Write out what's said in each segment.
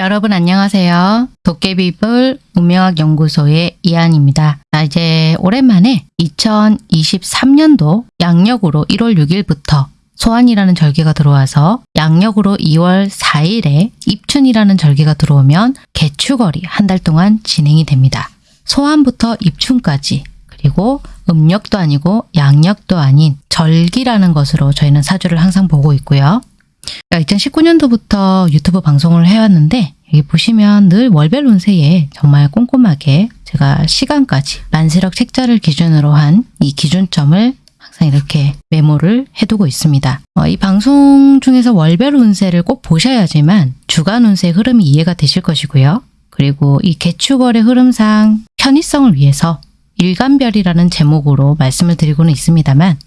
여러분 안녕하세요. 도깨비불 운명학 연구소의 이한입니다. 자, 이제 오랜만에 2023년도 양력으로 1월 6일부터 소환이라는 절기가 들어와서 양력으로 2월 4일에 입춘이라는 절기가 들어오면 개축월이 한 달 동안 진행이 됩니다. 소환부터 입춘까지 그리고 음력도 아니고 양력도 아닌 절기라는 것으로 저희는 사주를 항상 보고 있고요. 2019년도부터 유튜브 방송을 해왔는데 여기 보시면 늘 월별 운세에 정말 꼼꼼하게 제가 시간까지 만세력 책자를 기준으로 한 이 기준점을 항상 이렇게 메모를 해두고 있습니다. 어, 이 방송 중에서 월별 운세를 꼭 보셔야지만 주간 운세 흐름이 이해가 되실 것이고요. 그리고 이 개축월의 흐름상 편의성을 위해서 일간별이라는 제목으로 말씀을 드리고는 있습니다만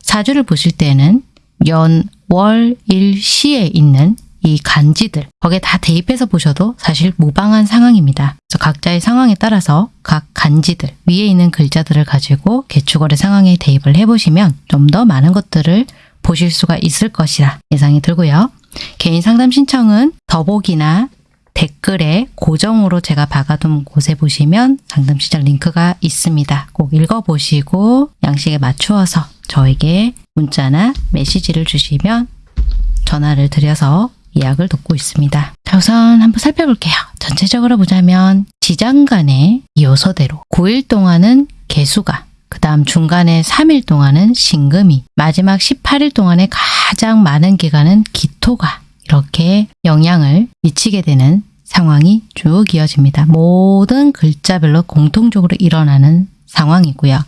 사주를 보실 때는 연, 월, 일, 시에 있는 이 간지들 거기에 다 대입해서 보셔도 사실 무방한 상황입니다. 그래서 각자의 상황에 따라서 각 간지들 위에 있는 글자들을 가지고 개축월의 상황에 대입을 해보시면 좀 더 많은 것들을 보실 수가 있을 것이라 예상이 들고요. 개인 상담 신청은 더보기나 댓글에 고정으로 제가 박아둔 곳에 보시면 상담 시작 링크가 있습니다. 꼭 읽어보시고 양식에 맞추어서 저에게 문자나 메시지를 주시면 전화를 드려서 예약을 돕고 있습니다. 자, 우선 한번 살펴볼게요. 전체적으로 보자면 지장 간의 요소대로 9일 동안은 개수가 그 다음 중간에 3일 동안은 신금이 마지막 18일 동안에 가장 많은 기간은 기토가 이렇게 영향을 미치게 되는 상황이 쭉 이어집니다. 모든 글자별로 공통적으로 일어나는 상황이고요.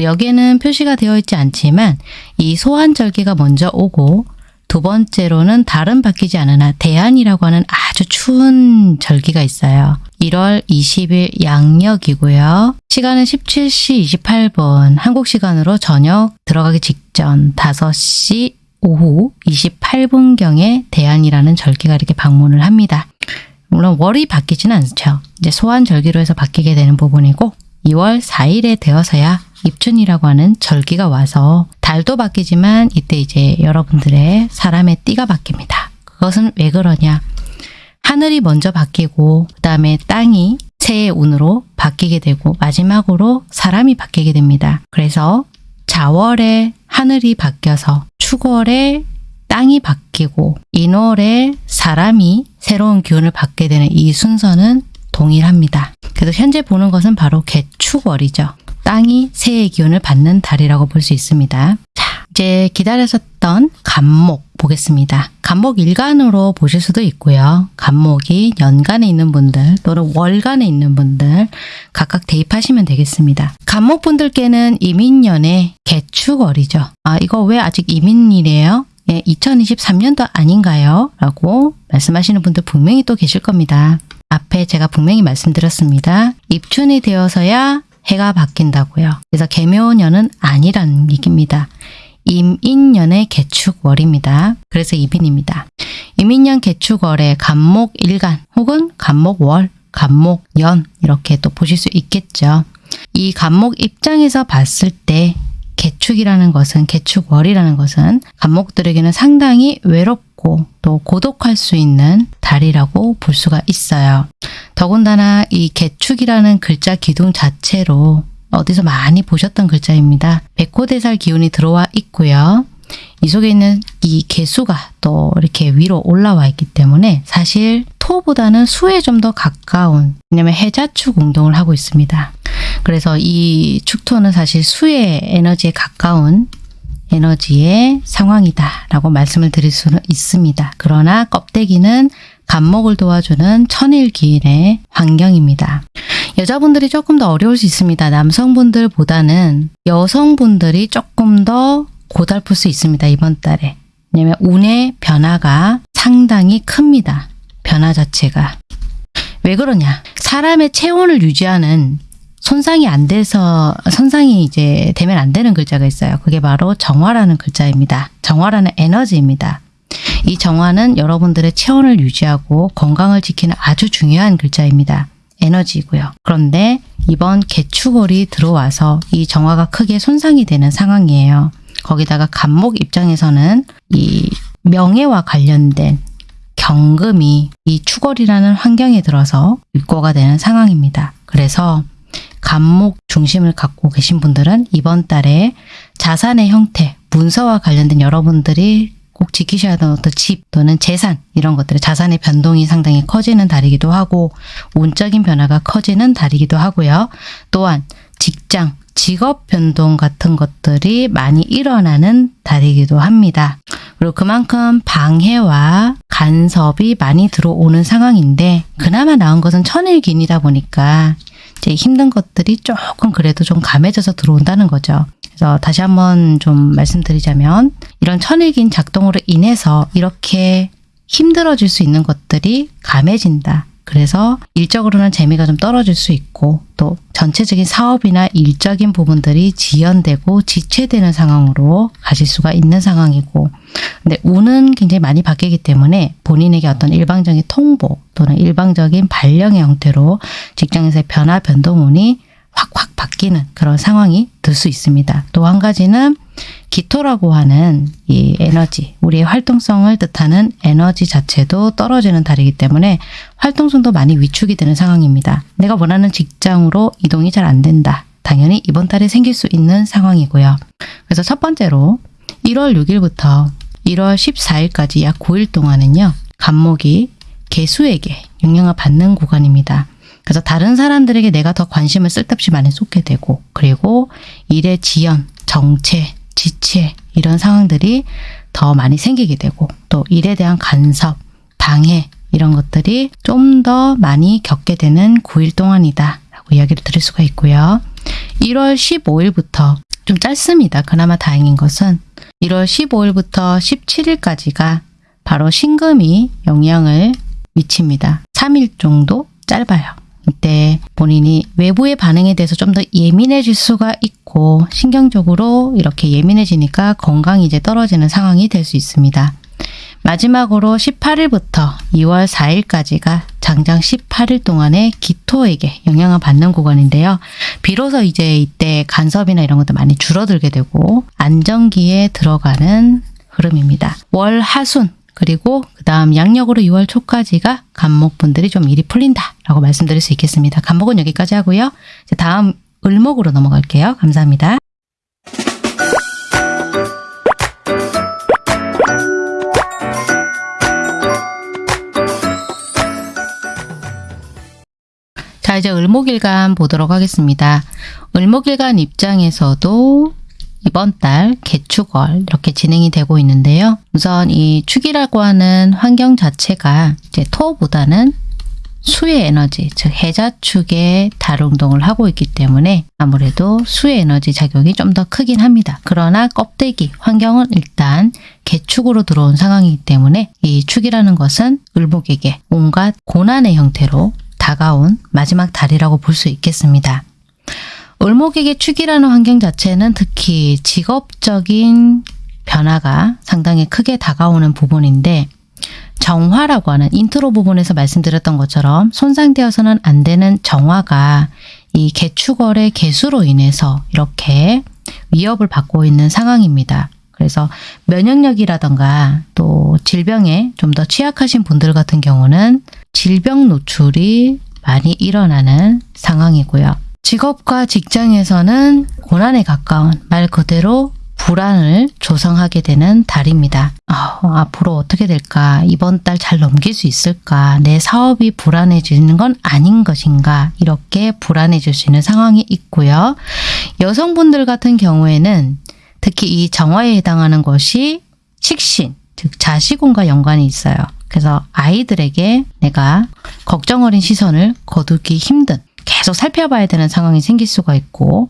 여기에는 표시가 되어 있지 않지만 이 소환절기가 먼저 오고 두 번째로는 다른 바뀌지 않으나 대안이라고 하는 아주 추운 절기가 있어요. 1월 20일 양력이고요. 시간은 17시 28분 한국 시간으로 저녁 들어가기 직전 5시 오후 28분경에 대안이라는 절기가 이렇게 방문을 합니다. 물론 월이 바뀌지는 않죠. 이제 소환 절기로 해서 바뀌게 되는 부분이고 2월 4일에 되어서야 입춘이라고 하는 절기가 와서 달도 바뀌지만 이때 이제 여러분들의 사람의 띠가 바뀝니다. 그것은 왜 그러냐? 하늘이 먼저 바뀌고 그 다음에 땅이 새의 운으로 바뀌게 되고 마지막으로 사람이 바뀌게 됩니다. 그래서 자월에 하늘이 바뀌어서 축월에 땅이 바뀌고 인월에 사람이 새로운 기운을 받게 되는 이 순서는 동일합니다. 그래서 현재 보는 것은 바로 개축월이죠. 땅이 새의 기운을 받는 달이라고 볼 수 있습니다. 자, 이제 기다렸었던 간목 보겠습니다. 간목 일간으로 보실 수도 있고요. 간목이 연간에 있는 분들 또는 월간에 있는 분들 각각 대입하시면 되겠습니다. 간목 분들께는 이민년의 개축월이죠. 아 이거 왜 아직 이민이래요? 예, 2023년도 아닌가요? 라고 말씀하시는 분들 분명히 또 계실 겁니다. 앞에 제가 분명히 말씀드렸습니다. 입춘이 되어서야 해가 바뀐다고요. 그래서 개묘년은 아니라는 얘기입니다. 임인년의 개축월입니다. 그래서 이민입니다. 임인년 개축월에 간목일간 혹은 간목월, 간목연 이렇게 또 보실 수 있겠죠. 이 간목 입장에서 봤을 때 개축이라는 것은 개축월이라는 것은 간목들에게는 상당히 외롭고 또 고독할 수 있는 달이라고 볼 수가 있어요. 더군다나 이 개축이라는 글자 기둥 자체로 어디서 많이 보셨던 글자입니다. 백호대살 기운이 들어와 있고요. 이 속에 있는 이 개수가 또 이렇게 위로 올라와 있기 때문에 사실 토보다는 수에 좀 더 가까운 왜냐면 해자축 운동을 하고 있습니다. 그래서 이 축토는 사실 수의 에너지에 가까운 에너지의 상황이다 라고 말씀을 드릴 수는 있습니다. 그러나 껍데기는 간목을 도와주는 천일기인의 환경입니다. 여자분들이 조금 더 어려울 수 있습니다. 남성분들보다는 여성분들이 조금 더 고달플 수 있습니다. 이번 달에. 왜냐면 운의 변화가 상당히 큽니다. 변화 자체가. 왜 그러냐. 사람의 체온을 유지하는 손상이 안 돼서 손상이 이제 되면 안 되는 글자가 있어요. 그게 바로 정화라는 글자입니다. 정화라는 에너지입니다. 이 정화는 여러분들의 체온을 유지하고 건강을 지키는 아주 중요한 글자입니다. 에너지고요. 그런데 이번 개축월이 들어와서 이 정화가 크게 손상이 되는 상황이에요. 거기다가 간목 입장에서는 이 명예와 관련된 경금이 이 추월이라는 환경에 들어서 입고가 되는 상황입니다. 그래서 간목 중심을 갖고 계신 분들은 이번 달에 자산의 형태, 문서와 관련된 여러분들이 꼭 지키셔야 되는 어떤 집 또는 재산 이런 것들의 자산의 변동이 상당히 커지는 달이기도 하고 운적인 변화가 커지는 달이기도 하고요. 또한 직장, 직업 변동 같은 것들이 많이 일어나는 달이기도 합니다. 그리고 그만큼 방해와 간섭이 많이 들어오는 상황인데 그나마 나은 것은 천일긴이다 보니까 이제 힘든 것들이 조금 그래도 좀 감해져서 들어온다는 거죠. 그래서 다시 한번 좀 말씀드리자면 이런 천일긴 작동으로 인해서 이렇게 힘들어질 수 있는 것들이 감해진다. 그래서 일적으로는 재미가 좀 떨어질 수 있고 또 전체적인 사업이나 일적인 부분들이 지연되고 지체되는 상황으로 가실 수가 있는 상황이고 근데 운은 굉장히 많이 바뀌기 때문에 본인에게 어떤 일방적인 통보 또는 일방적인 발령의 형태로 직장에서의 변화 변동운이 확확 바뀌는 그런 상황이 들 수 있습니다. 또 한 가지는 기토라고 하는 이 에너지, 우리의 활동성을 뜻하는 에너지 자체도 떨어지는 달이기 때문에 활동성도 많이 위축이 되는 상황입니다. 내가 원하는 직장으로 이동이 잘 안 된다. 당연히 이번 달에 생길 수 있는 상황이고요. 그래서 첫 번째로 1월 6일부터 1월 14일까지 약 9일 동안은요. 간목이 개수에게 영향을 받는 구간입니다. 그래서 다른 사람들에게 내가 더 관심을 쓸데없이 많이 쏟게 되고 그리고 일의 지연, 정체, 지체 이런 상황들이 더 많이 생기게 되고 또 일에 대한 간섭, 방해 이런 것들이 좀 더 많이 겪게 되는 9일 동안이다 라고 이야기를 드릴 수가 있고요. 1월 15일부터 좀 짧습니다. 그나마 다행인 것은 1월 15일부터 17일까지가 바로 신금이 영향을 미칩니다. 3일 정도 짧아요. 이때 본인이 외부의 반응에 대해서 좀 더 예민해질 수가 있고 신경적으로 이렇게 예민해지니까 건강이 이제 떨어지는 상황이 될 수 있습니다. 마지막으로 18일부터 2월 4일까지가 장장 18일 동안의 기토에게 영향을 받는 구간인데요. 비로소 이제 이때 간섭이나 이런 것도 많이 줄어들게 되고 안정기에 들어가는 흐름입니다. 월 하순 그리고 그 다음 양력으로 6월 초까지가 간목분들이 좀 일이 풀린다라고 말씀드릴 수 있겠습니다. 간목은 여기까지 하고요. 다음 을목으로 넘어갈게요. 감사합니다. 자 이제 을목일간 보도록 하겠습니다. 을목일간 입장에서도 이번 달 개축월 이렇게 진행이 되고 있는데요. 우선 이 축이라고 하는 환경 자체가 이제 토보다는 수의 에너지, 즉 해자축에 달운동을 하고 있기 때문에 아무래도 수의 에너지 작용이 좀 더 크긴 합니다. 그러나 껍데기, 환경은 일단 개축으로 들어온 상황이기 때문에 이 축이라는 것은 을목에게 온갖 고난의 형태로 다가온 마지막 달이라고 볼 수 있겠습니다. 을목에게 축이라는 환경 자체는 특히 직업적인 변화가 상당히 크게 다가오는 부분인데 정화라고 하는 인트로 부분에서 말씀드렸던 것처럼 손상되어서는 안 되는 정화가 이 계축월의 계수로 인해서 이렇게 위협을 받고 있는 상황입니다. 그래서 면역력이라던가 또 질병에 좀 더 취약하신 분들 같은 경우는 질병 노출이 많이 일어나는 상황이고요. 직업과 직장에서는 고난에 가까운 말 그대로 불안을 조성하게 되는 달입니다. 아, 앞으로 어떻게 될까? 이번 달 잘 넘길 수 있을까? 내 사업이 불안해지는 건 아닌 것인가? 이렇게 불안해질 수 있는 상황이 있고요. 여성분들 같은 경우에는 특히 이 정화에 해당하는 것이 식신, 즉 자식운과 연관이 있어요. 그래서 아이들에게 내가 걱정 어린 시선을 거두기 힘든 계속 살펴봐야 되는 상황이 생길 수가 있고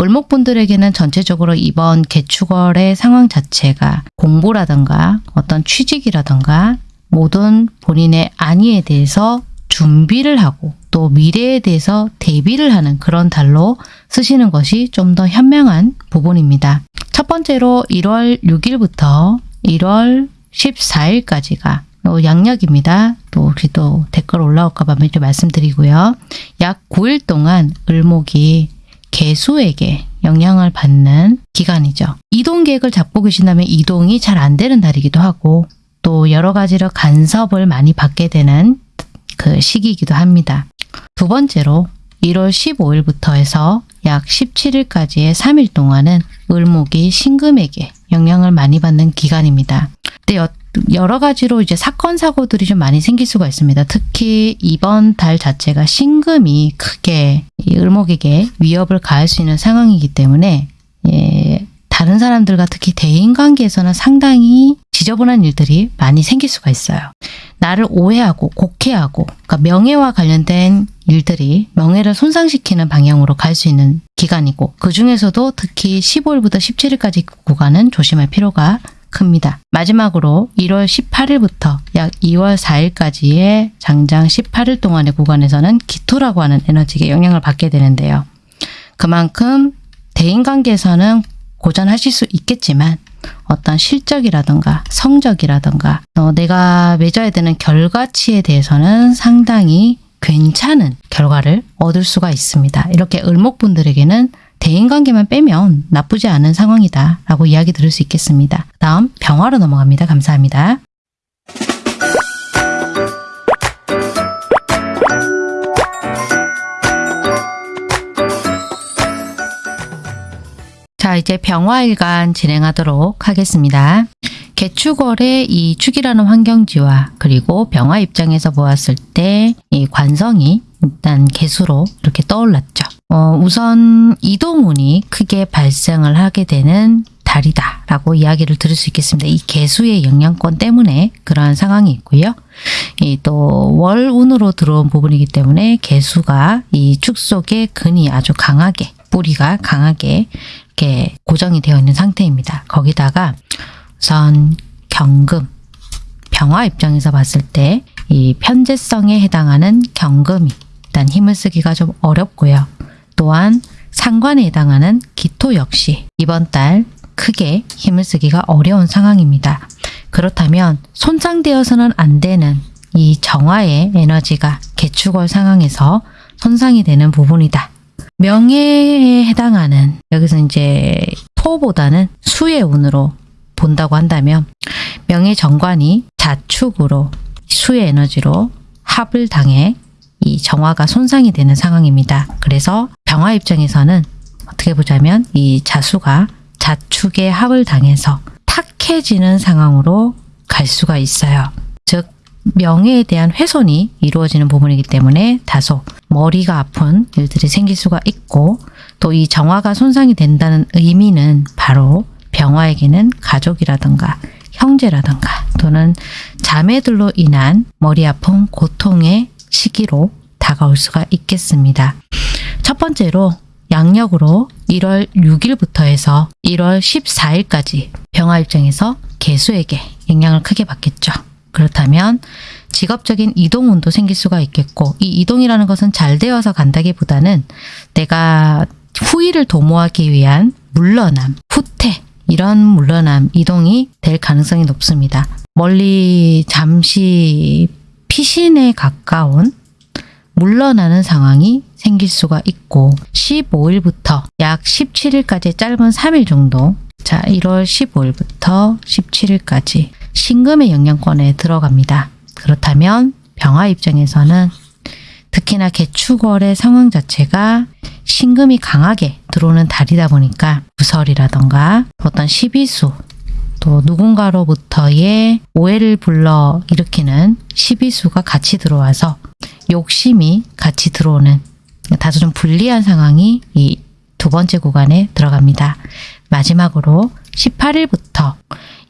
을목분들에게는 전체적으로 이번 개축월의 상황 자체가 공부라든가 어떤 취직이라든가 모든 본인의 안위에 대해서 준비를 하고 또 미래에 대해서 대비를 하는 그런 달로 쓰시는 것이 좀 더 현명한 부분입니다. 첫 번째로 1월 6일부터 1월 14일까지가 또 양력입니다. 또 혹시 또 댓글 올라올까봐 먼저 말씀드리고요. 약 9일 동안 을목이 개수에게 영향을 받는 기간이죠. 이동 계획을 잡고 계신다면 이동이 잘 안 되는 달이기도 하고 또 여러 가지로 간섭을 많이 받게 되는 그 시기이기도 합니다. 두 번째로 1월 15일부터 해서 약 17일까지의 3일 동안은 을목이 신금에게 영향을 많이 받는 기간입니다. 근데 여, 여러 가지로 이제 사건 사고들이 좀 많이 생길 수가 있습니다. 특히 이번 달 자체가 신금이 크게 이 을목에게 위협을 가할 수 있는 상황이기 때문에 예, 다른 사람들과 특히 대인 관계에서는 상당히 지저분한 일들이 많이 생길 수가 있어요. 나를 오해하고 곡해하고 그러니까 명예와 관련된 일들이 명예를 손상시키는 방향으로 갈 수 있는 기간이고 그 중에서도 특히 15일부터 17일까지 구간은 조심할 필요가 큽니다. 마지막으로 1월 18일부터 약 2월 4일까지의 장장 18일 동안의 구간에서는 기토라고 하는 에너지에 영향을 받게 되는데요. 그만큼 대인관계에서는 고전하실 수 있겠지만 어떤 실적이라든가 성적이라든가 어, 내가 맺어야 되는 결과치에 대해서는 상당히 괜찮은 결과를 얻을 수가 있습니다. 이렇게 을목분들에게는 대인관계만 빼면 나쁘지 않은 상황이다 라고 이야기 들을 수 있겠습니다. 다음 병화로 넘어갑니다. 감사합니다. 자 이제 병화일간 진행하도록 하겠습니다. 개축월의 이 축이라는 환경지와 그리고 병화 입장에서 보았을 때 이 관성이 일단 개수로 이렇게 떠올랐죠. 어, 우선 이동운이 크게 발생을 하게 되는 달이다 라고 이야기를 들을 수 있겠습니다. 이 개수의 영향권 때문에 그러한 상황이 있고요. 이또 월운으로 들어온 부분이기 때문에 개수가 이 축 속에 근이 아주 강하게 뿌리가 강하게 이렇게 고정이 되어 있는 상태입니다. 거기다가 우선 경금 병화 입장에서 봤을 때 이 편재성에 해당하는 경금이 일단 힘을 쓰기가 좀 어렵고요. 또한 상관에 해당하는 기토 역시 이번 달 크게 힘을 쓰기가 어려운 상황입니다. 그렇다면 손상되어서는 안 되는 이 정화의 에너지가 개축월 상황에서 손상이 되는 부분이다. 명예에 해당하는 여기서 이제 토보다는 수의 운으로 본다고 한다면 명예 정관이 자축으로 수의 에너지로 합을 당해 이 정화가 손상이 되는 상황입니다. 그래서 병화 입장에서는 어떻게 보자면 이 자수가 자축의 합을 당해서 탁해지는 상황으로 갈 수가 있어요. 즉 명예에 대한 훼손이 이루어지는 부분이기 때문에 다소 머리가 아픈 일들이 생길 수가 있고 또 이 정화가 손상이 된다는 의미는 바로 병화에게는 가족이라든가 형제라든가 또는 자매들로 인한 머리 아픈 고통의 시기로 다가올 수가 있겠습니다. 첫 번째로 양력으로 1월 6일부터 해서 1월 14일까지 병화 입장에서 개수에게 영향을 크게 받겠죠. 그렇다면 직업적인 이동운도 생길 수가 있겠고 이 이동이라는 것은 잘 되어서 간다기보다는 내가 후위를 도모하기 위한 물러남, 후퇴 이런 물러남, 이동이 될 가능성이 높습니다. 멀리 잠시 피신에 가까운 물러나는 상황이 생길 수가 있고 15일부터 약 17일까지 짧은 3일 정도 자 1월 15일부터 17일까지 신금의 영향권에 들어갑니다. 그렇다면 병화 입장에서는 특히나 개축월의 상황 자체가 신금이 강하게 들어오는 달이다 보니까 구설이라던가 어떤 시비수 또 누군가로부터의 오해를 불러 일으키는 시비수가 같이 들어와서 욕심이 같이 들어오는 다소 좀 불리한 상황이 이 두 번째 구간에 들어갑니다. 마지막으로 18일부터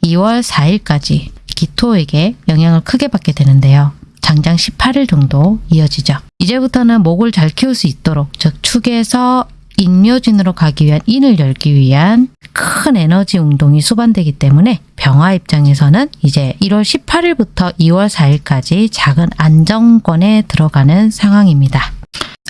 2월 4일까지 기토에게 영향을 크게 받게 되는데요. 장장 18일 정도 이어지죠. 이제부터는 목을 잘 키울 수 있도록 즉 축에서 인묘진으로 가기 위한 인을 열기 위한 큰 에너지 운동이 수반되기 때문에 병화 입장에서는 이제 1월 18일부터 2월 4일까지 작은 안정권에 들어가는 상황입니다.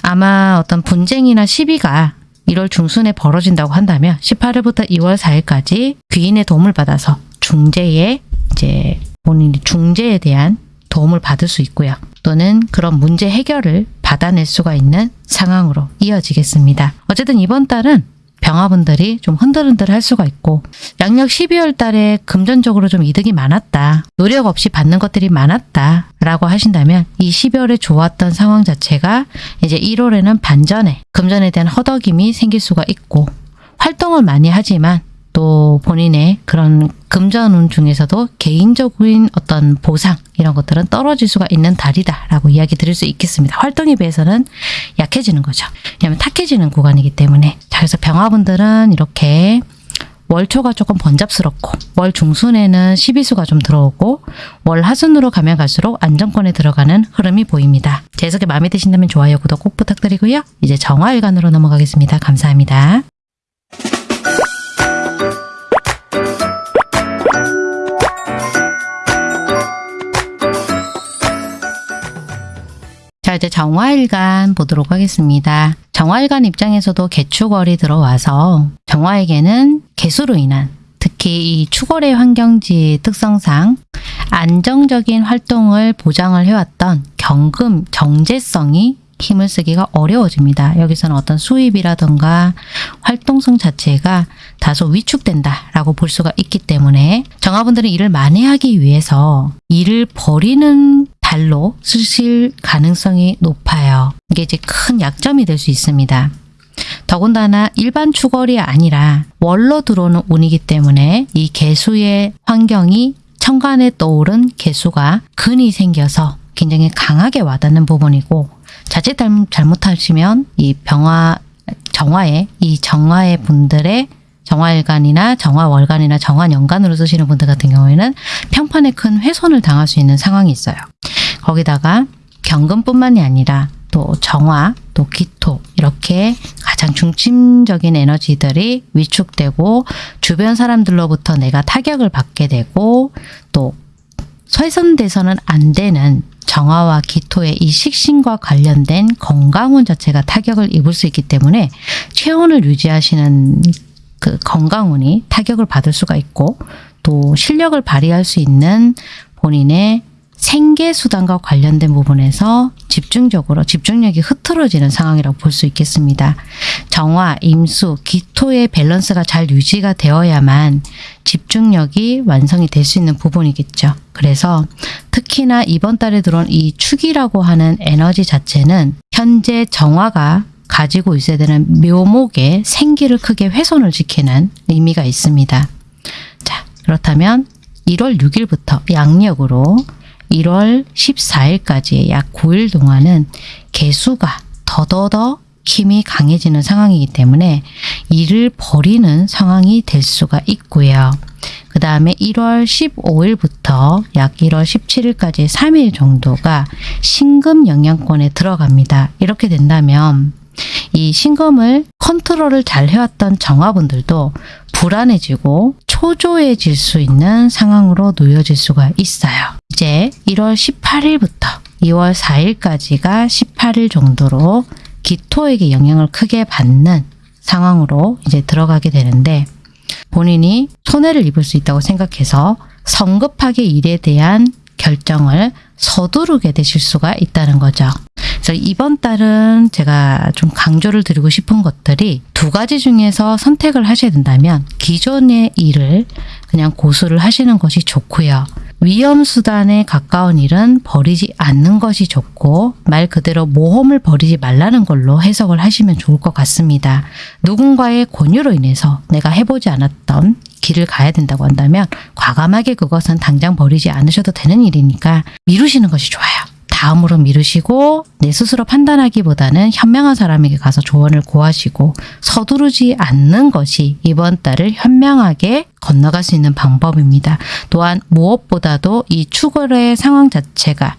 아마 어떤 분쟁이나 시비가 1월 중순에 벌어진다고 한다면 18일부터 2월 4일까지 귀인의 도움을 받아서 중재에 이제 본인이 중재에 대한 도움을 받을 수 있고요. 또는 그런 문제 해결을 받아낼 수가 있는 상황으로 이어지겠습니다. 어쨌든 이번 달은 병화분들이 좀 흔들흔들 할 수가 있고 양력 12월 달에 금전적으로 좀 이득이 많았다. 노력 없이 받는 것들이 많았다. 라고 하신다면 이 12월에 좋았던 상황 자체가 이제 1월에는 반전에 금전에 대한 허덕임이 생길 수가 있고 활동을 많이 하지만 또 본인의 그런 금전운 중에서도 개인적인 어떤 보상 이런 것들은 떨어질 수가 있는 달이다라고 이야기 드릴 수 있겠습니다. 활동에 비해서는 약해지는 거죠. 왜냐하면 탁해지는 구간이기 때문에 자 그래서 병화분들은 이렇게 월초가 조금 번잡스럽고 월 중순에는 12수가 좀 들어오고 월 하순으로 가면 갈수록 안정권에 들어가는 흐름이 보입니다. 제 해석이 마음에 드신다면 좋아요, 구독 꼭 부탁드리고요. 이제 정화일간으로 넘어가겠습니다. 감사합니다. 자 이제 정화일간 보도록 하겠습니다. 정화일간 입장에서도 개축월이 들어와서 정화에게는 개수로 인한 특히 이 축월의 환경지 특성상 안정적인 활동을 보장을 해왔던 경금 정제성이 힘을 쓰기가 어려워집니다. 여기서는 어떤 수입이라던가 활동성 자체가 다소 위축된다라고 볼 수가 있기 때문에 정화분들은 일을 만회하기 위해서 일을 버리는 달로 쓰실 가능성이 높아요. 이게 이제 큰 약점이 될 수 있습니다. 더군다나 일반 축월이 아니라 월로 들어오는 운이기 때문에 이 개수의 환경이 천간에 떠오른 개수가 근이 생겨서 굉장히 강하게 와닿는 부분이고 자칫 잘못하시면 이 병화 정화의 이 정화의 분들의 정화일간이나 정화월간이나 정화연간으로 쓰시는 분들 같은 경우에는 평판에 큰 훼손을 당할 수 있는 상황이 있어요. 거기다가 경금뿐만이 아니라 또 정화, 또 기토 이렇게 가장 중심적인 에너지들이 위축되고 주변 사람들로부터 내가 타격을 받게 되고 또 훼손돼서는 안 되는 정화와 기토의 이 식신과 관련된 건강운 자체가 타격을 입을 수 있기 때문에 체온을 유지하시는 그 건강운이 타격을 받을 수가 있고 또 실력을 발휘할 수 있는 본인의 생계수단과 관련된 부분에서 집중적으로 집중력이 흐트러지는 상황이라고 볼 수 있겠습니다. 정화, 임수, 기토의 밸런스가 잘 유지가 되어야만 집중력이 완성이 될 수 있는 부분이겠죠. 그래서 특히나 이번 달에 들어온 이 축이라고 하는 에너지 자체는 현재 정화가 가지고 있어야 되는 묘목의 생기를 크게 훼손을 시키는 의미가 있습니다. 자, 그렇다면 1월 6일부터 양력으로 1월 14일까지의 약 9일 동안은 개수가 더더더 힘이 강해지는 상황이기 때문에 일을 버리는 상황이 될 수가 있고요. 그 다음에 1월 15일부터 약 1월 17일까지 3일 정도가 신금 영향권에 들어갑니다. 이렇게 된다면 이 신금을 컨트롤을 잘 해왔던 정화분들도 불안해지고 초조해질 수 있는 상황으로 놓여질 수가 있어요. 이제 1월 18일부터 2월 4일까지가 18일 정도로 기토에게 영향을 크게 받는 상황으로 이제 들어가게 되는데 본인이 손해를 입을 수 있다고 생각해서 성급하게 일에 대한 결정을 서두르게 되실 수가 있다는 거죠. 그래서 이번 달은 제가 좀 강조를 드리고 싶은 것들이 두 가지 중에서 선택을 하셔야 된다면 기존의 일을 그냥 고수를 하시는 것이 좋고요. 위험수단에 가까운 일은 버리지 않는 것이 좋고 말 그대로 모험을 버리지 말라는 걸로 해석을 하시면 좋을 것 같습니다. 누군가의 권유로 인해서 내가 해보지 않았던 길을 가야 된다고 한다면 과감하게 그것은 당장 버리지 않으셔도 되는 일이니까 미루시는 것이 좋아요. 다음으로 미루시고 내 스스로 판단하기보다는 현명한 사람에게 가서 조언을 구하시고 서두르지 않는 것이 이번 달을 현명하게 건너갈 수 있는 방법입니다. 또한 무엇보다도 이 추월의 상황 자체가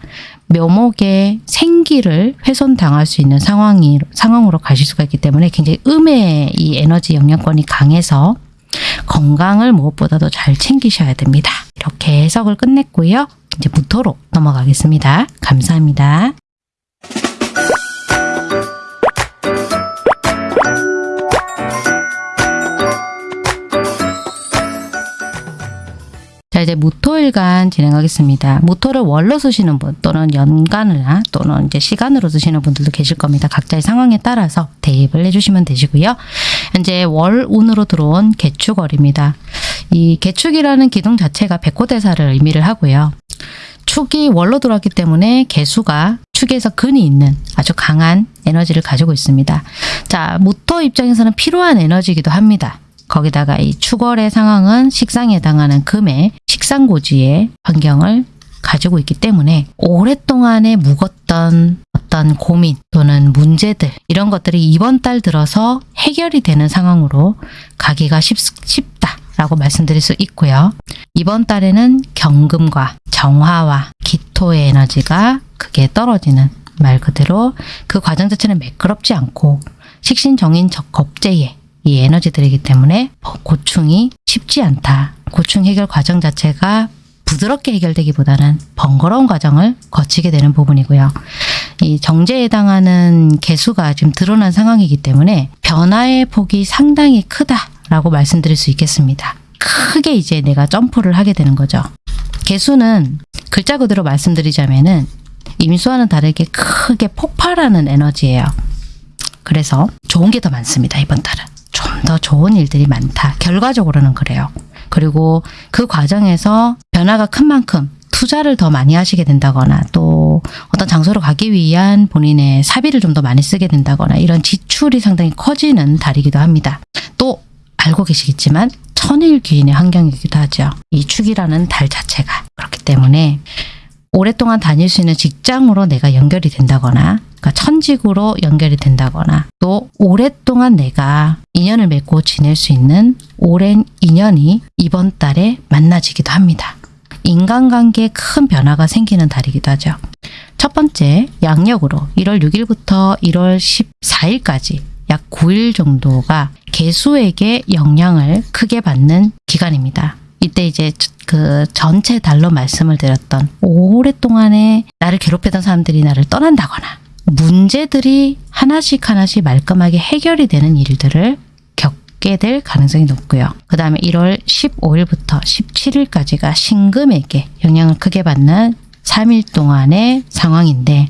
묘목의 생기를 훼손당할 수 있는 상황이, 상황으로 가실 수가 있기 때문에 굉장히 음의 이 에너지 영향권이 강해서 건강을 무엇보다도 잘 챙기셔야 됩니다. 이렇게 해석을 끝냈고요. 이제 무토로 넘어가겠습니다. 감사합니다. 자 이제 무토일간 진행하겠습니다. 무토를 월로 쓰시는 분 또는 연간이나 또는 이제 시간으로 쓰시는 분들도 계실 겁니다. 각자의 상황에 따라서 대입을 해주시면 되시고요. 현재 월운으로 들어온 개축월입니다. 이 개축이라는 기둥 자체가 백호대사를 의미를 하고요. 축이 월로 들어왔기 때문에 개수가 축에서 근이 있는 아주 강한 에너지를 가지고 있습니다. 자, 모터 입장에서는 필요한 에너지이기도 합니다. 거기다가 이 축월의 상황은 식상에 해당하는 금의 식상고지의 환경을 가지고 있기 때문에 오랫동안에 묵었던 어떤 고민 또는 문제들 이런 것들이 이번 달 들어서 해결이 되는 상황으로 가기가 쉽, 쉽다 라고 말씀드릴 수 있고요. 이번 달에는 경금과 정화와 기토의 에너지가 크게 떨어지는 말 그대로 그 과정 자체는 매끄럽지 않고 식신정인 적겁제의 이 에너지들이기 때문에 고충이 쉽지 않다. 고충 해결 과정 자체가 부드럽게 해결되기보다는 번거로운 과정을 거치게 되는 부분이고요. 이 정제에 해당하는 개수가 지금 드러난 상황이기 때문에 변화의 폭이 상당히 크다라고 말씀드릴 수 있겠습니다. 크게 이제 내가 점프를 하게 되는 거죠. 개수는 글자 그대로 말씀드리자면 은 임수와는 다르게 크게 폭발하는 에너지예요. 그래서 좋은 게 더 많습니다. 이번 달은. 좀 더 좋은 일들이 많다. 결과적으로는 그래요. 그리고 그 과정에서 변화가 큰 만큼 투자를 더 많이 하시게 된다거나 또 어떤 장소로 가기 위한 본인의 사비를 좀 더 많이 쓰게 된다거나 이런 지출이 상당히 커지는 달이기도 합니다. 또 알고 계시겠지만 천일 귀인의 환경이기도 하죠. 이 축이라는 달 자체가 그렇기 때문에 오랫동안 다닐 수 있는 직장으로 내가 연결이 된다거나 그러니까 천직으로 연결이 된다거나 또 오랫동안 내가 인연을 맺고 지낼 수 있는 오랜 인연이 이번 달에 만나지기도 합니다. 인간관계에 큰 변화가 생기는 달이기도 하죠. 첫 번째 양력으로 1월 6일부터 1월 14일까지 약 9일 정도가 개수에게 영향을 크게 받는 기간입니다. 이때 이제 그 전체 달로 말씀을 드렸던 오랫동안에 나를 괴롭히던 사람들이 나를 떠난다거나 문제들이 하나씩 하나씩 말끔하게 해결이 되는 일들을 겪게 될 가능성이 높고요. 그 다음에 1월 15일부터 17일까지가 신금에게 영향을 크게 받는 3일 동안의 상황인데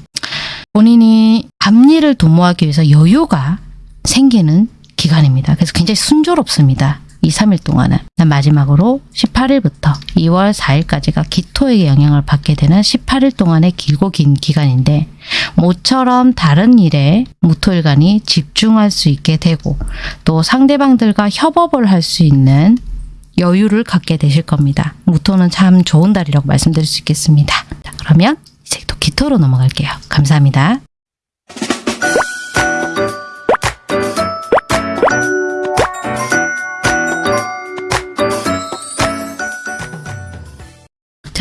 본인이 앞일을 도모하기 위해서 여유가 생기는 기간입니다. 그래서 굉장히 순조롭습니다. 이 3일 동안은 마지막으로 18일부터 2월 4일까지가 기토에게 영향을 받게 되는 18일 동안의 길고 긴 기간인데 모처럼 다른 일에 무토일간이 집중할 수 있게 되고 또 상대방들과 협업을 할 수 있는 여유를 갖게 되실 겁니다. 무토는 참 좋은 달이라고 말씀드릴 수 있겠습니다. 자, 그러면 이제 또 기토로 넘어갈게요. 감사합니다.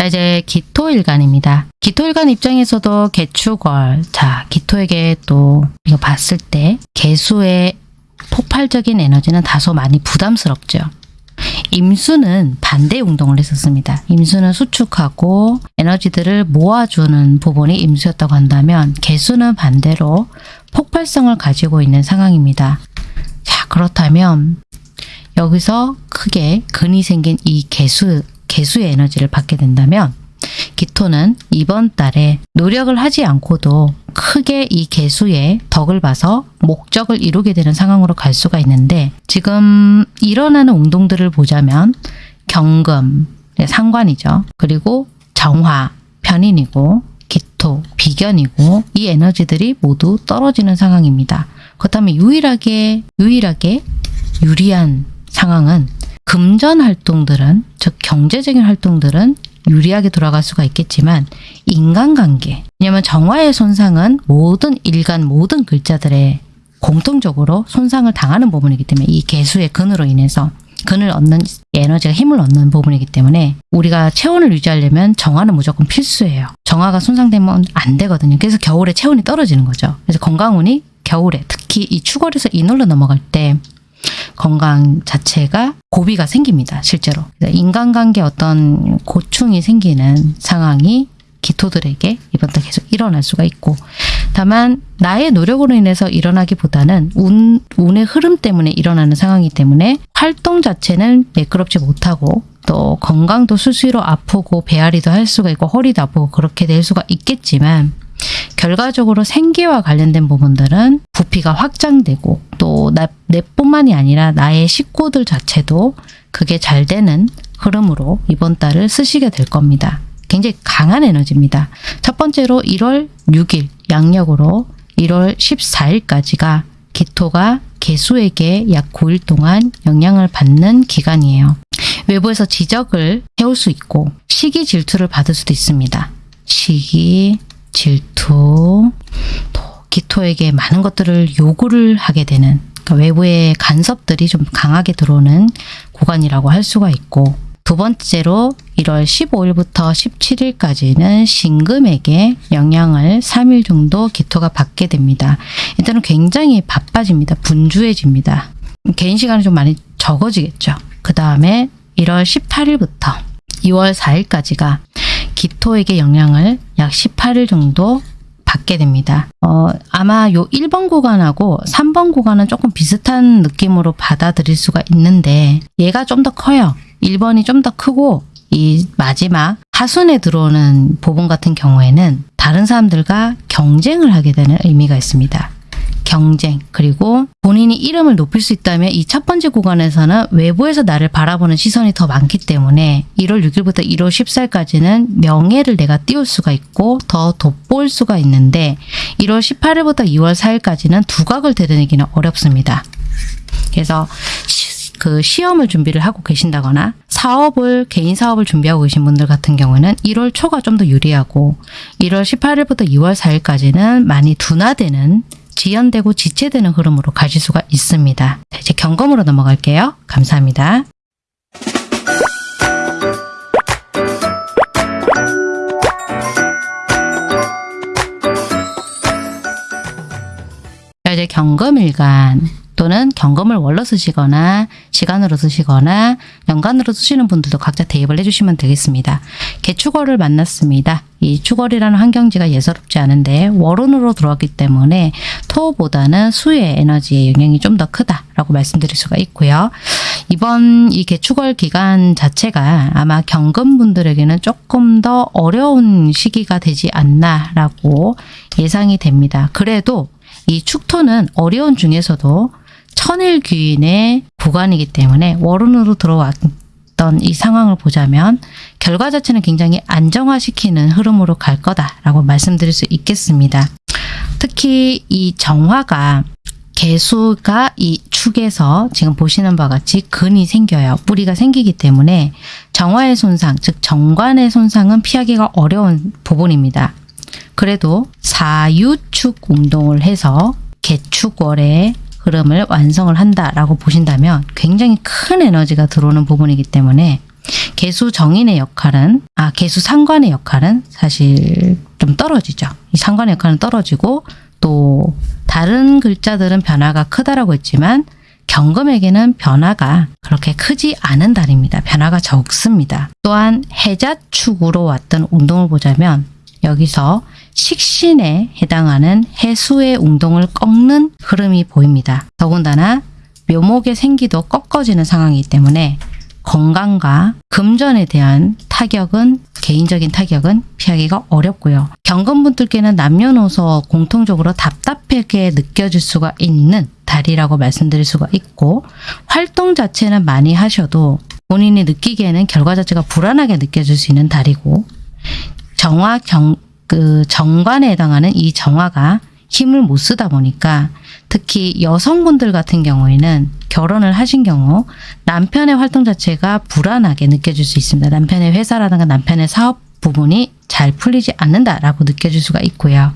자 이제 기토일간입니다. 기토일간 입장에서도 개축월 자 기토에게 또 이거 봤을 때 개수의 폭발적인 에너지는 다소 많이 부담스럽죠. 임수는 반대 운동을 했었습니다. 임수는 수축하고 에너지들을 모아주는 부분이 임수였다고 한다면 개수는 반대로 폭발성을 가지고 있는 상황입니다. 자 그렇다면 여기서 크게 근이 생긴 이 개수 개수의 에너지를 받게 된다면 기토는 이번 달에 노력을 하지 않고도 크게 이 개수의 덕을 봐서 목적을 이루게 되는 상황으로 갈 수가 있는데 지금 일어나는 운동들을 보자면 경금, 네, 상관이죠. 그리고 정화, 편인이고 기토, 비견이고 이 에너지들이 모두 떨어지는 상황입니다. 그렇다면 유일하게 유일하게 유리한 상황은 금전 활동들은 즉 경제적인 활동들은 유리하게 돌아갈 수가 있겠지만 인간관계 왜냐하면 정화의 손상은 모든 일간 모든 글자들의 공통적으로 손상을 당하는 부분이기 때문에 이 개수의 근으로 인해서 근을 얻는 에너지가 힘을 얻는 부분이기 때문에 우리가 체온을 유지하려면 정화는 무조건 필수예요. 정화가 손상되면 안 되거든요. 그래서 겨울에 체온이 떨어지는 거죠. 그래서 건강운이 겨울에 특히 이 추월에서 인월로 넘어갈 때 건강 자체가 고비가 생깁니다. 실제로. 인간관계 어떤 고충이 생기는 상황이 기토들에게 이번 달 계속 일어날 수가 있고 다만 나의 노력으로 인해서 일어나기보다는 운, 운의 흐름 때문에 일어나는 상황이기 때문에 활동 자체는 매끄럽지 못하고 또 건강도 수시로 아프고 배앓이도 할 수가 있고 허리도 아프고 그렇게 될 수가 있겠지만 결과적으로 생기와 관련된 부분들은 부피가 확장되고 또 나, 내뿐만이 아니라 나의 식구들 자체도 그게 잘 되는 흐름으로 이번 달을 쓰시게 될 겁니다. 굉장히 강한 에너지입니다. 첫 번째로 1월 6일 양력으로 1월 14일까지가 기토가 개수에게 약 9일 동안 영향을 받는 기간이에요. 외부에서 지적을 해올 수 있고 시기 질투를 받을 수도 있습니다. 시기, 질투, 또 기토에게 많은 것들을 요구를 하게 되는 그러니까 외부의 간섭들이 좀 강하게 들어오는 구간이라고 할 수가 있고 두 번째로 1월 15일부터 17일까지는 신금에게 영향을 3일 정도 기토가 받게 됩니다. 이때는 굉장히 바빠집니다. 분주해집니다. 개인 시간이 좀 많이 적어지겠죠. 그 다음에 1월 18일부터 2월 4일까지가 기토에게 영향을 약 18일 정도 받게 됩니다. 어, 아마 요 1번 구간하고 3번 구간은 조금 비슷한 느낌으로 받아들일 수가 있는데 얘가 좀 더 커요. 1번이 좀 더 크고 이 마지막 하순에 들어오는 부분 같은 경우에는 다른 사람들과 경쟁을 하게 되는 의미가 있습니다. 경쟁 그리고 본인이 이름을 높일 수 있다면 이 첫 번째 구간에서는 외부에서 나를 바라보는 시선이 더 많기 때문에 1월 6일부터 1월 14일까지는 명예를 내가 띄울 수가 있고 더 돋보일 수가 있는데 1월 18일부터 2월 4일까지는 두각을 드러내기는 어렵습니다. 그래서 시, 그 시험을 준비를 하고 계신다거나 사업을 개인 사업을 준비하고 계신 분들 같은 경우는 1월 초가 좀 더 유리하고 1월 18일부터 2월 4일까지는 많이 둔화되는 지연되고 지체되는 흐름으로 가실 수가 있습니다. 자, 이제 경검으로 넘어갈게요. 감사합니다. 자, 이제 경검일간 또는 경검을 월로 쓰시거나 시간으로 쓰시거나 연간으로 쓰시는 분들도 각자 대입을 해주시면 되겠습니다. 개축월을 만났습니다. 이 축월이라는 환경지가 예사롭지 않은데 월운으로 들어왔기 때문에 토보다는 수의 에너지의 영향이 좀 더 크다라고 말씀드릴 수가 있고요. 이번 이 개축월 기간 자체가 아마 경금분들에게는 조금 더 어려운 시기가 되지 않나라고 예상이 됩니다. 그래도 이 축토는 어려운 중에서도 천일 귀인의 구간이기 때문에 월운으로 들어왔던 이 상황을 보자면 결과 자체는 굉장히 안정화시키는 흐름으로 갈 거다라고 말씀드릴 수 있겠습니다. 특히 이 정화가 개수가 이 축에서 지금 보시는 바와 같이 근이 생겨요. 뿌리가 생기기 때문에 정화의 손상, 즉 정관의 손상은 피하기가 어려운 부분입니다. 그래도 사유축 운동을 해서 개축월의 흐름을 완성을 한다라고 보신다면 굉장히 큰 에너지가 들어오는 부분이기 때문에 개수 정인의 역할은 아 개수 상관의 역할은 사실 좀 떨어지죠. 이 상관의 역할은 떨어지고 또 다른 글자들은 변화가 크다라고 했지만 경금에게는 변화가 그렇게 크지 않은 달입니다. 변화가 적습니다. 또한 해자축으로 왔던 운동을 보자면 여기서 식신에 해당하는 해수의 운동을 꺾는 흐름이 보입니다. 더군다나 묘목의 생기도 꺾어지는 상황이기 때문에 건강과 금전에 대한 타격은 개인적인 타격은 피하기가 어렵고요. 경금분들께는 남녀노소 공통적으로 답답하게 느껴질 수가 있는 달이라고 말씀드릴 수가 있고 활동 자체는 많이 하셔도 본인이 느끼기에는 결과 자체가 불안하게 느껴질 수 있는 달이고 정화 경, 그 정관에 해당하는 이 정화가 힘을 못 쓰다 보니까 특히 여성분들 같은 경우에는 결혼을 하신 경우 남편의 활동 자체가 불안하게 느껴질 수 있습니다. 남편의 회사라든가 남편의 사업 부분이 잘 풀리지 않는다라고 느껴질 수가 있고요.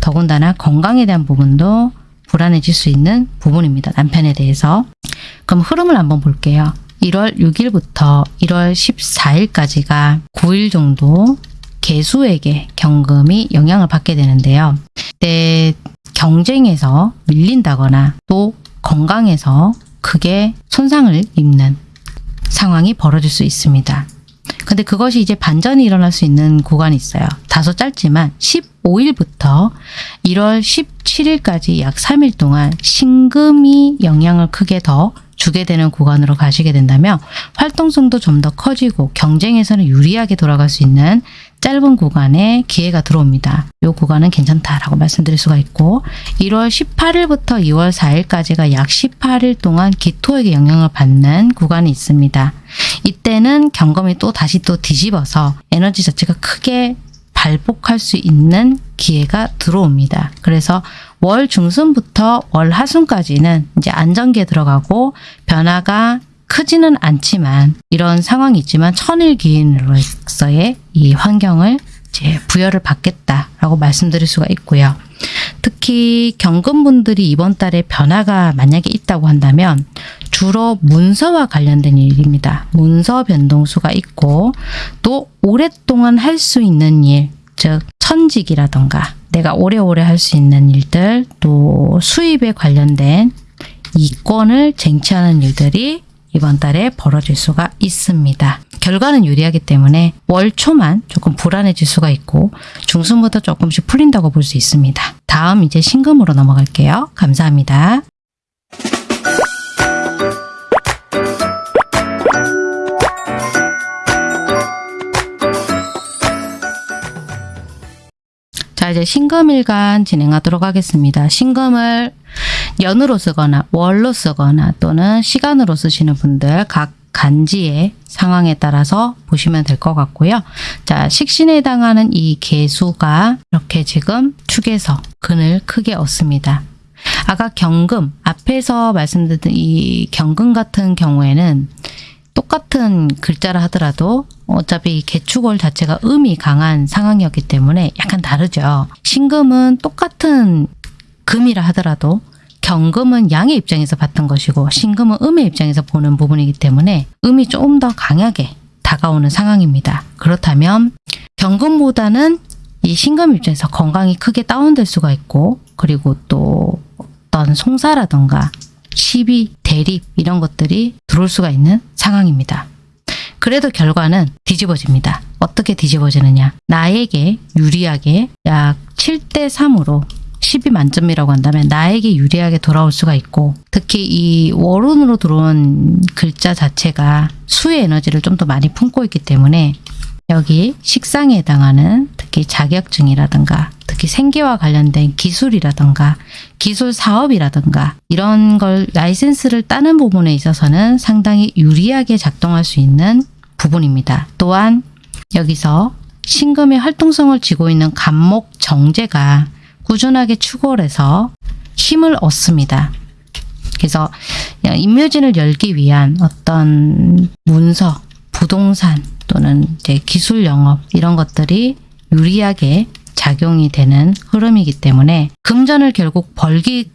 더군다나 건강에 대한 부분도 불안해질 수 있는 부분입니다. 남편에 대해서. 그럼 흐름을 한번 볼게요. 1월 6일부터 1월 14일까지가 9일 정도 개수에게 경금이 영향을 받게 되는데요. 때 경쟁에서 밀린다거나 또 건강에서 크게 손상을 입는 상황이 벌어질 수 있습니다. 근데 그것이 이제 반전이 일어날 수 있는 구간이 있어요. 다소 짧지만 15일부터 1월 17일까지 약 3일 동안 신금이 영향을 크게 더 주게 되는 구간으로 가시게 된다면 활동성도 좀 더 커지고 경쟁에서는 유리하게 돌아갈 수 있는 짧은 구간에 기회가 들어옵니다. 이 구간은 괜찮다라고 말씀드릴 수가 있고 1월 18일부터 2월 4일까지가 약 18일 동안 기토에게 영향을 받는 구간이 있습니다. 이때는 경금이 또 다시 또 뒤집어서 에너지 자체가 크게 발복할 수 있는 기회가 들어옵니다. 그래서 월 중순부터 월 하순까지는 이제 안정기에 들어가고 변화가 크지는 않지만 이런 상황이 있지만 천일기인으로서의 이 환경을 이제 부여를 받겠다라고 말씀드릴 수가 있고요. 특히 경금분들이 이번 달에 변화가 만약에 있다고 한다면 주로 문서와 관련된 일입니다. 문서 변동수가 있고 또 오랫동안 할 수 있는 일, 즉 천직이라던가 내가 오래오래 할 수 있는 일들 또 수입에 관련된 이권을 쟁취하는 일들이 이번 달에 벌어질 수가 있습니다. 결과는 유리하기 때문에 월 초만 조금 불안해질 수가 있고 중순부터 조금씩 풀린다고 볼 수 있습니다. 다음 이제 신금으로 넘어갈게요. 감사합니다. 자 이제 신금일간 진행하도록 하겠습니다. 신금을 연으로 쓰거나 월로 쓰거나 또는 시간으로 쓰시는 분들 각 간지의 상황에 따라서 보시면 될 것 같고요. 자, 식신에 해당하는 이 개수가 이렇게 지금 축에서 근을 크게 얻습니다. 아까 경금, 앞에서 말씀드린 이 경금 같은 경우에는 똑같은 글자라 하더라도 어차피 개축월 자체가 음이 강한 상황이었기 때문에 약간 다르죠. 신금은 똑같은 금이라 하더라도 경금은 양의 입장에서 봤던 것이고 신금은 음의 입장에서 보는 부분이기 때문에 음이 조금 더 강하게 다가오는 상황입니다. 그렇다면 경금보다는 이 신금 입장에서 건강이 크게 다운될 수가 있고 그리고 또 어떤 송사라던가 시비, 대립 이런 것들이 들어올 수가 있는 상황입니다. 그래도 결과는 뒤집어집니다. 어떻게 뒤집어지느냐. 나에게 유리하게 약 7대 3으로 10이 만점이라고 한다면 나에게 유리하게 돌아올 수가 있고 특히 이 월운으로 들어온 글자 자체가 수의 에너지를 좀 더 많이 품고 있기 때문에 여기 식상에 해당하는 특히 자격증이라든가 특히 생계와 관련된 기술이라든가 기술 사업이라든가 이런 걸 라이센스를 따는 부분에 있어서는 상당히 유리하게 작동할 수 있는 부분입니다. 또한 여기서 신금의 활동성을 쥐고 있는 간목 정제가 꾸준하게 추골해서 힘을 얻습니다. 그래서 임묘진을 열기 위한 어떤 문서, 부동산 또는 이제 기술 영업 이런 것들이 유리하게 작용이 되는 흐름이기 때문에 금전을 결국 벌기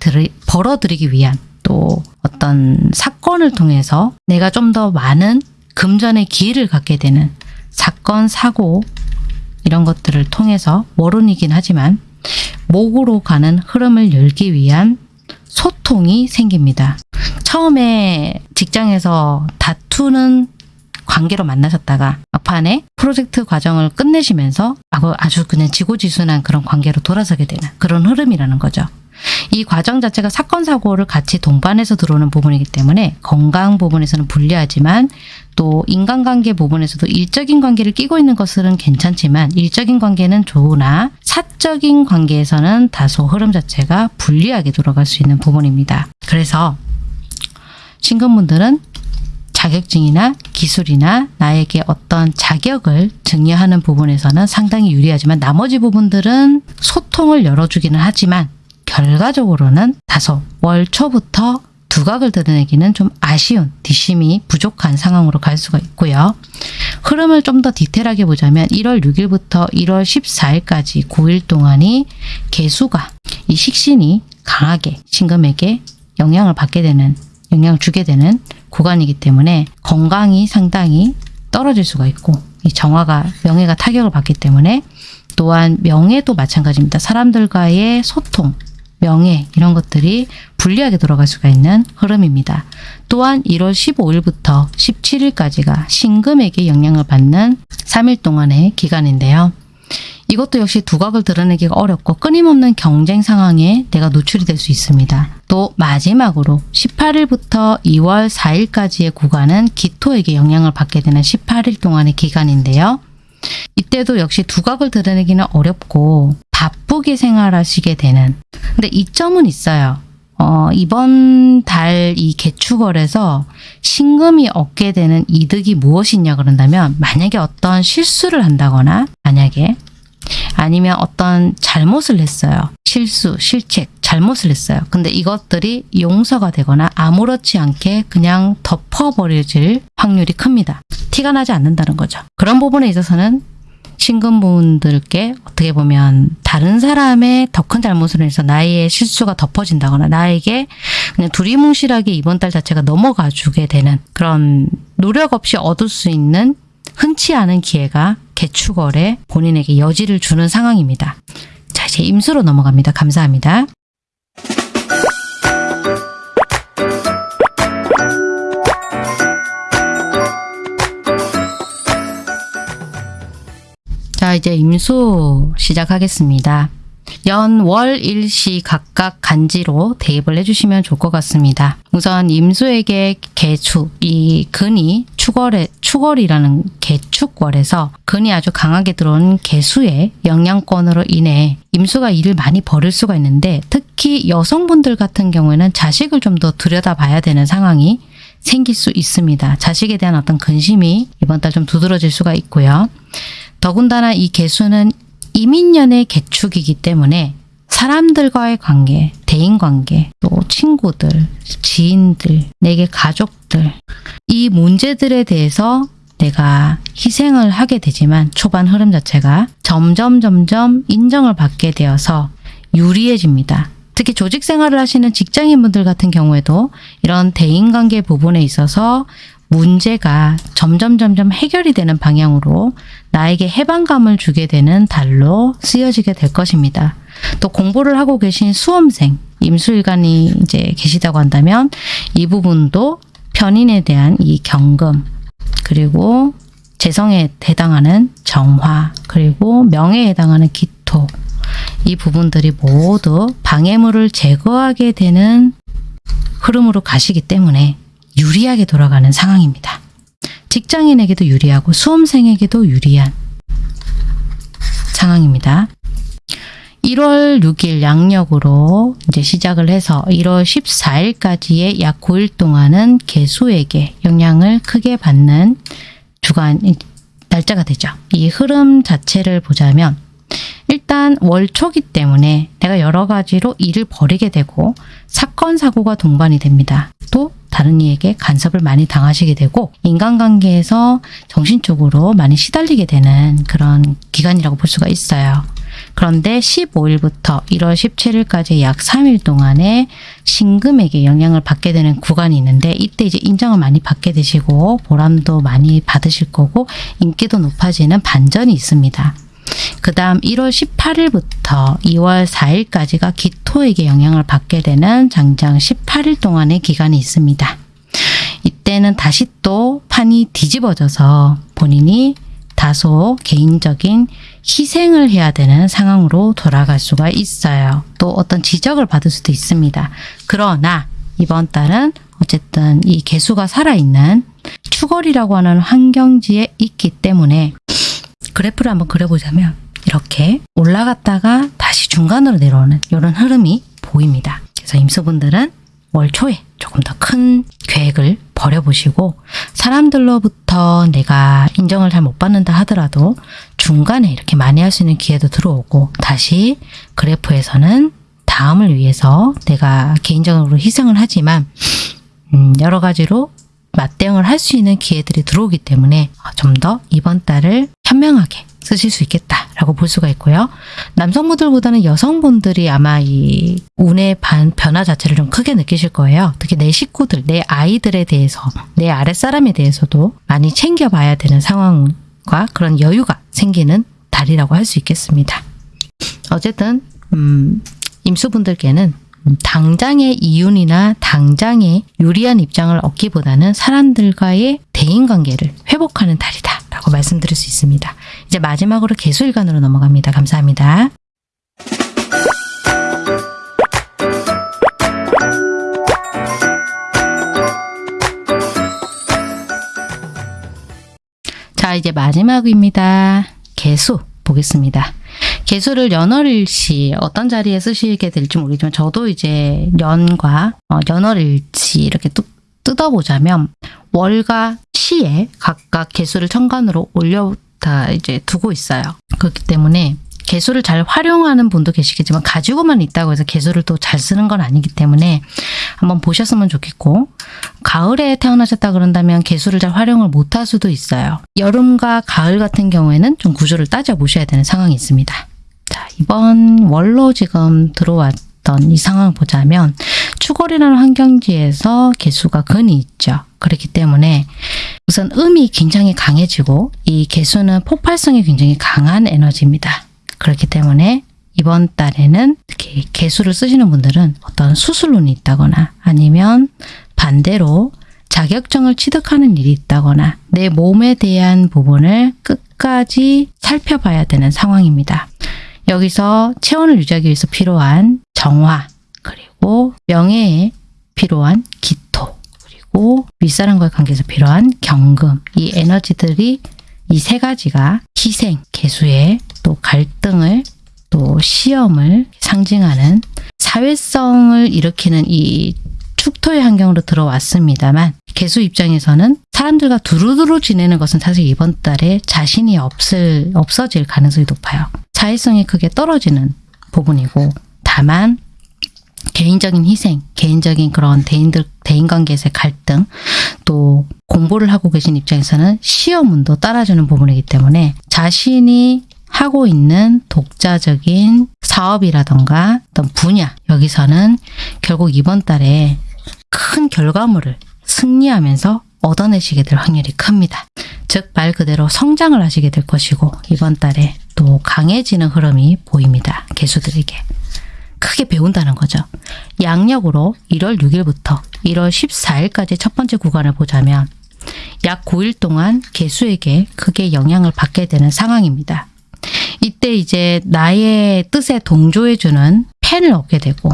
벌어들이기 위한 또 어떤 사건을 통해서 내가 좀 더 많은 금전의 기회를 갖게 되는 사건, 사고 이런 것들을 통해서 월운이긴 하지만 목으로 가는 흐름을 열기 위한 소통이 생깁니다. 처음에 직장에서 다투는 관계로 만나셨다가 막판에 프로젝트 과정을 끝내시면서 아주 그냥 지고지순한 그런 관계로 돌아서게 되는 그런 흐름이라는 거죠. 이 과정 자체가 사건 사고를 같이 동반해서 들어오는 부분이기 때문에 건강 부분에서는 불리하지만 또 인간관계 부분에서도 일적인 관계를 끼고 있는 것은 괜찮지만 일적인 관계는 좋으나 사적인 관계에서는 다소 흐름 자체가 불리하게 돌아갈 수 있는 부분입니다. 그래서 신금분들은 자격증이나 기술이나 나에게 어떤 자격을 증여하는 부분에서는 상당히 유리하지만 나머지 부분들은 소통을 열어주기는 하지만 결과적으로는 다소 월 초부터 두각을 드러내기는 좀 아쉬운 뒷심이 부족한 상황으로 갈 수가 있고요. 흐름을 좀 더 디테일하게 보자면 1월 6일부터 1월 14일까지 9일 동안이 개수가 이 식신이 강하게 신금에게 영향을 받게 되는 영향을 주게 되는 구간이기 때문에 건강이 상당히 떨어질 수가 있고 이 정화가 명예가 타격을 받기 때문에 또한 명예도 마찬가지입니다. 사람들과의 소통, 명예 이런 것들이 불리하게 돌아갈 수가 있는 흐름입니다. 또한 1월 15일부터 17일까지가 신금에게 영향을 받는 3일 동안의 기간인데요. 이것도 역시 두각을 드러내기가 어렵고 끊임없는 경쟁 상황에 내가 노출이 될 수 있습니다. 또 마지막으로 18일부터 2월 4일까지의 구간은 기토에게 영향을 받게 되는 18일 동안의 기간인데요. 이때도 역시 두각을 드러내기는 어렵고 바쁘게 생활하시게 되는 근데 이점은 있어요. 어, 이번 달 이 개축월에서 신금이 얻게 되는 이득이 무엇이냐 그런다면 만약에 어떤 실수를 한다거나 만약에 아니면 어떤 잘못을 했어요. 실수, 실책, 잘못을 했어요. 근데 이것들이 용서가 되거나 아무렇지 않게 그냥 덮어버려질 확률이 큽니다. 티가 나지 않는다는 거죠. 그런 부분에 있어서는 신금분들께 어떻게 보면 다른 사람의 더 큰 잘못을 해서 나의 실수가 덮어진다거나 나에게 그냥 두리뭉실하게 이번 달 자체가 넘어가 주게 되는 그런 노력 없이 얻을 수 있는 흔치 않은 기회가 개축월에 본인에게 여지를 주는 상황입니다. 자, 이제 임수로 넘어갑니다. 감사합니다. 자, 이제 임수 시작하겠습니다. 연, 월, 일 시 각각 간지로 대입을 해주시면 좋을 것 같습니다. 우선 임수에게 개축, 이 근이 축월에, 축월이라는 개축월에서 근이 아주 강하게 들어온 개수의 영향권으로 인해 임수가 일을 많이 벌일 수가 있는데 특히 여성분들 같은 경우에는 자식을 좀 더 들여다봐야 되는 상황이 생길 수 있습니다. 자식에 대한 어떤 근심이 이번 달 좀 두드러질 수가 있고요. 더군다나 이 개수는 이민년의 개축이기 때문에 사람들과의 관계, 대인관계, 또 친구들, 지인들, 내게 가족들 이 문제들에 대해서 내가 희생을 하게 되지만 초반 흐름 자체가 점점 점점 인정을 받게 되어서 유리해집니다. 특히 조직 생활을 하시는 직장인분들 같은 경우에도 이런 대인관계 부분에 있어서 문제가 점점 점점 해결이 되는 방향으로 나에게 해방감을 주게 되는 달로 쓰여지게 될 것입니다. 또 공부를 하고 계신 수험생, 임수일간이 이제 계시다고 한다면 이 부분도 편인에 대한 이 경금 그리고 재성에 해당하는 정화 그리고 명예에 해당하는 기토 이 부분들이 모두 방해물을 제거하게 되는 흐름으로 가시기 때문에 유리하게 돌아가는 상황입니다. 직장인에게도 유리하고 수험생에게도 유리한 상황입니다. 1월 6일 양력으로 이제 시작을 해서 1월 14일까지의 약 9일 동안은 개수에게 영향을 크게 받는 주간 날짜가 되죠. 이 흐름 자체를 보자면 일단 월초기 때문에 내가 여러 가지로 일을 벌이게 되고 사건 사고가 동반이 됩니다. 또 다른 이에게 간섭을 많이 당하시게 되고 인간관계에서 정신적으로 많이 시달리게 되는 그런 기간이라고 볼 수가 있어요. 그런데 15일부터 1월 17일까지 약 3일 동안에 신금에게 영향을 받게 되는 구간이 있는데 이때 이제 인정을 많이 받게 되시고 보람도 많이 받으실 거고 인기도 높아지는 반전이 있습니다. 그 다음 1월 18일부터 2월 4일까지가 기토에게 영향을 받게 되는 장장 18일 동안의 기간이 있습니다. 이때는 다시 또 판이 뒤집어져서 본인이 다소 개인적인 희생을 해야 되는 상황으로 돌아갈 수가 있어요. 또 어떤 지적을 받을 수도 있습니다. 그러나 이번 달은 어쨌든 이 개수가 살아있는 추월이라고 하는 환경지에 있기 때문에 그래프를 한번 그려보자면 이렇게 올라갔다가 다시 중간으로 내려오는 이런 흐름이 보입니다. 그래서 임수분들은 월 초에 조금 더 큰 계획을 버려보시고 사람들로부터 내가 인정을 잘 못 받는다 하더라도 중간에 이렇게 많이 할 수 있는 기회도 들어오고 다시 그래프에서는 다음을 위해서 내가 개인적으로 희생을 하지만 음, 여러 가지로 맞대응을 할 수 있는 기회들이 들어오기 때문에 좀 더 이번 달을 현명하게 쓰실 수 있겠다라고 볼 수가 있고요. 남성분들보다는 여성분들이 아마 이 운의 반, 변화 자체를 좀 크게 느끼실 거예요. 특히 내 식구들, 내 아이들에 대해서, 내 아랫사람에 대해서도 많이 챙겨봐야 되는 상황과 그런 여유가 생기는 달이라고 할 수 있겠습니다. 어쨌든 음, 임수분들께는 당장의 이윤이나 당장의 유리한 입장을 얻기보다는 사람들과의 대인관계를 회복하는 달이다 라고 말씀드릴 수 있습니다. 이제 마지막으로 개수일간으로 넘어갑니다. 감사합니다. 자, 이제 마지막입니다. 개수 보겠습니다. 개수를 연월일치 어떤 자리에 쓰시게 될지 모르지만 저도 이제 연과 어, 연월일치 이렇게 뚝 뜯어보자면 월과 시에 각각 개수를 천간으로 올려 다 이제 두고 있어요. 그렇기 때문에 개수를 잘 활용하는 분도 계시겠지만 가지고만 있다고 해서 개수를 또 잘 쓰는 건 아니기 때문에 한번 보셨으면 좋겠고 가을에 태어나셨다 그런다면 개수를 잘 활용을 못할 수도 있어요. 여름과 가을 같은 경우에는 좀 구조를 따져 보셔야 되는 상황이 있습니다. 자 이번 월로 지금 들어왔던 이 상황 보자면 추월이라는 환경지에서 개수가 근이 있죠. 그렇기 때문에 우선 음이 굉장히 강해지고 이 개수는 폭발성이 굉장히 강한 에너지입니다. 그렇기 때문에 이번 달에는 특히 개수를 쓰시는 분들은 어떤 수술론이 있다거나 아니면 반대로 자격증을 취득하는 일이 있다거나 내 몸에 대한 부분을 끝까지 살펴봐야 되는 상황입니다. 여기서 체온을 유지하기 위해서 필요한 정화 그리고 명예에 필요한 기토 그리고 윗사람과의 관계에서 필요한 경금 이 에너지들이 이 세 가지가 희생, 개수의 또 갈등을 또 시험을 상징하는 사회성을 일으키는 이 축토의 환경으로 들어왔습니다만 개수 입장에서는 사람들과 두루두루 지내는 것은 사실 이번 달에 자신이 없을 없어질 가능성이 높아요. 사회성이 크게 떨어지는 부분이고 다만 개인적인 희생, 개인적인 그런 대인들 대인 관계에서의 갈등, 또 공부를 하고 계신 입장에서는 시험운도 따라주는 부분이기 때문에 자신이 하고 있는 독자적인 사업이라던가 어떤 분야 여기서는 결국 이번 달에 큰 결과물을 승리하면서 얻어내시게 될 확률이 큽니다. 즉 말 그대로 성장을 하시게 될 것이고 이번 달에 또 강해지는 흐름이 보입니다. 개수들에게. 크게 배운다는 거죠. 양력으로 1월 6일부터 1월 14일까지 첫 번째 구간을 보자면 약 9일 동안 개수에게 크게 영향을 받게 되는 상황입니다. 이때 이제 나의 뜻에 동조해주는 팬을 얻게 되고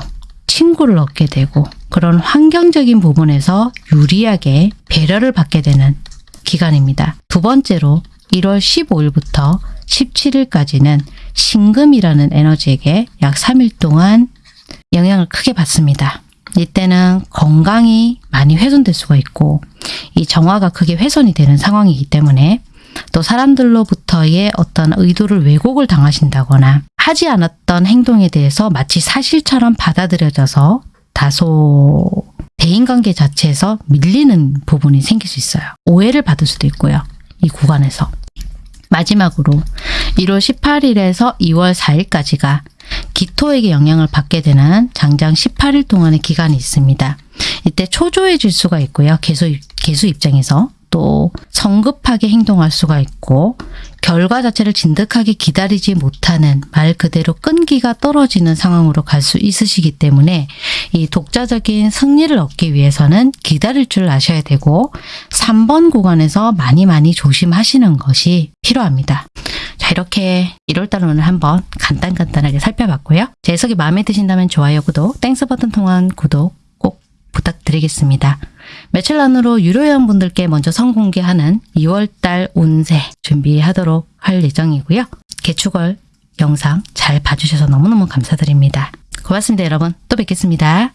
친구를 얻게 되고 그런 환경적인 부분에서 유리하게 배려를 받게 되는 기간입니다. 두 번째로 1월 15일부터 17일까지는 신금이라는 에너지에게 약 3일 동안 영향을 크게 받습니다. 이때는 건강이 많이 훼손될 수가 있고 이 정화가 크게 훼손이 되는 상황이기 때문에 또 사람들로부터의 어떤 의도를 왜곡을 당하신다거나 하지 않았던 행동에 대해서 마치 사실처럼 받아들여져서 다소 대인관계 자체에서 밀리는 부분이 생길 수 있어요. 오해를 받을 수도 있고요. 이 구간에서. 마지막으로 1월 18일에서 2월 4일까지가 기토에게 영향을 받게 되는 장장 18일 동안의 기간이 있습니다. 이때 초조해질 수가 있고요. 개수, 개수 입장에서 또 성급하게 행동할 수가 있고 결과 자체를 진득하게 기다리지 못하는 말 그대로 끈기가 떨어지는 상황으로 갈 수 있으시기 때문에 이 독자적인 승리를 얻기 위해서는 기다릴 줄 아셔야 되고 3번 구간에서 많이 많이 조심하시는 것이 필요합니다. 자 이렇게 1월달 오늘 한번 간단간단하게 살펴봤고요. 제 해석이 마음에 드신다면 좋아요, 구독, Thanks 버튼 통한 구독 꼭 부탁드리겠습니다. 며칠 안으로 유료 회원분들께 먼저 선공개하는 2월달 운세 준비하도록 할 예정이고요. 계축월 영상 잘 봐주셔서 너무너무 감사드립니다. 고맙습니다 여러분. 또 뵙겠습니다.